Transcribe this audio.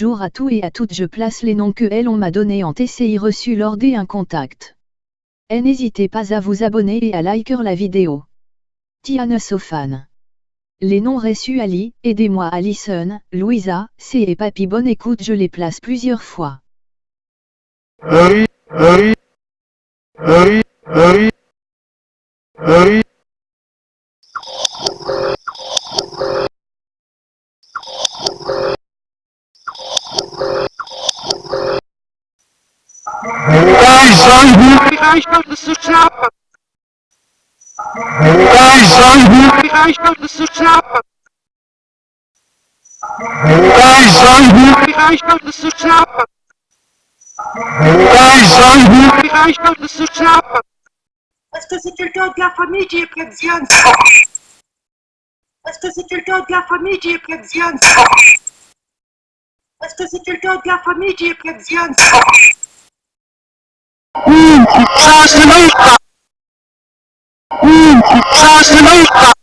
Bonjour à tous et à toutes je place les noms que elles on m'a donnés en TCI reçu lors des contact. Et n'hésitez pas à vous abonner et à liker la vidéo. Tiana Sofan. Les noms reçus Ali, aidez-moi Alison, Louisa, C et Papy bonne écoute je les place plusieurs fois. Hurry, hurry, hurry, hurry, hurry. Reichelt de slapen. Reichelt de slapen. Reichelt de slapen. Reichelt de slapen. Est-ce que c'est quelqu'un de la famille qui est près de Diane Est-ce que c'est quelqu'un de la famille qui est près Est-ce que c'est quelqu'un de la famille qui est près Transformator! Transformator!